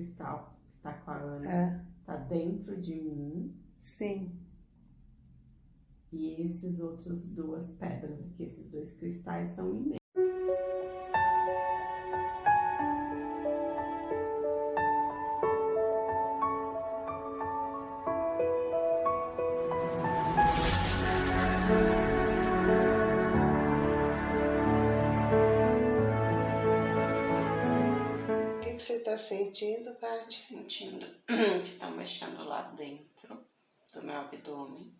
cristal que tá com a Ana É, tá dentro de mim. sim. E esses outros duas pedras aqui, esses dois cristais são em que, que você está sentindo, Paty? Sentindo que tá mexendo lá dentro do meu abdômen.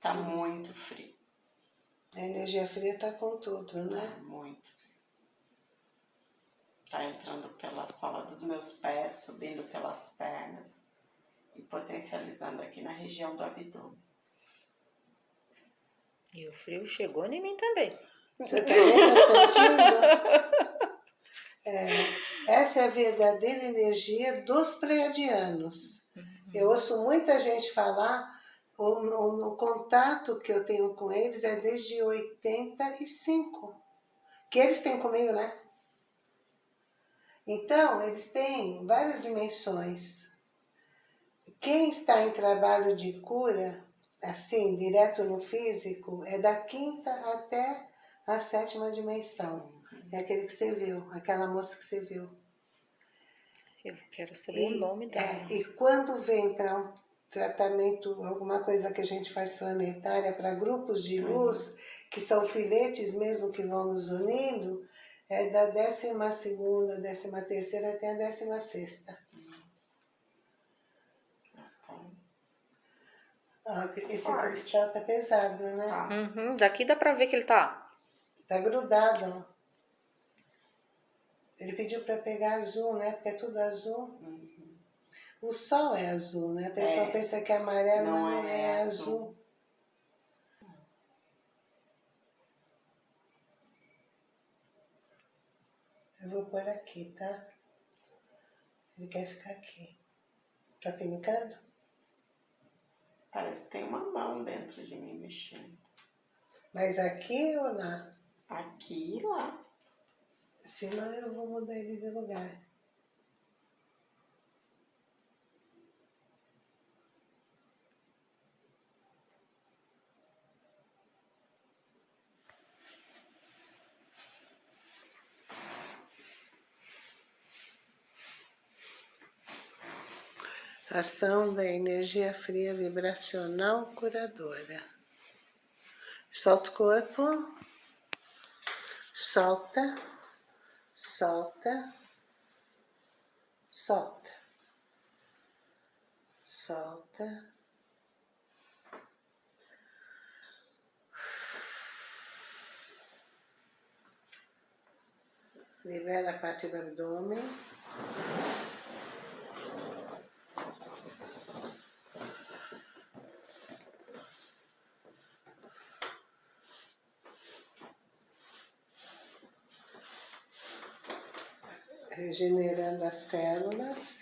Tá muito frio, A energia fria está com tudo, tá né? muito frio. Tá entrando pela sola dos meus pés, subindo pelas pernas e potencializando aqui na região do abdômen. E o frio chegou em mim também. Você está sentindo? É, essa é a verdadeira energia dos pleiadianos. Eu ouço muita gente falar, o, o- o contato que eu tenho com eles é desde 85. Que eles têm comigo, né? Então, eles têm várias dimensões. Quem está em trabalho de cura, assim, direto no físico, é da quinta até a sétima dimensão. É aquele que você viu, aquela moça que você viu. Eu quero saber o nome dela. é, e quando vem para um tratamento, alguma coisa que a gente faz planetária para grupos de luz, que são filetes mesmo que vão nos unindo, é da décima segunda, décima terceira até a décima sexta. Ah, Esse Forte. cristal tá pesado, né? Tá. Uhum, daqui dá pra ver que ele tá. Tá grudado. Ele pediu para pegar azul, né? Porque é tudo azul. Uhum. O sol é azul, né? A pessoa É. pensa que é amarelo, Não mas não é é, azul. azul. Eu vou pôr aqui, tá? Ele quer ficar aqui. Tá pinicando? Parece que tem uma mão dentro de mim mexendo. Mas aqui ou lá? Aqui e lá. Senão eu vou mudar ele de lugar. Ação da energia fria vibracional curadora. Solta o corpo. Solta. Solta. Solta. Solta. Libera a parte do Regenerando as células.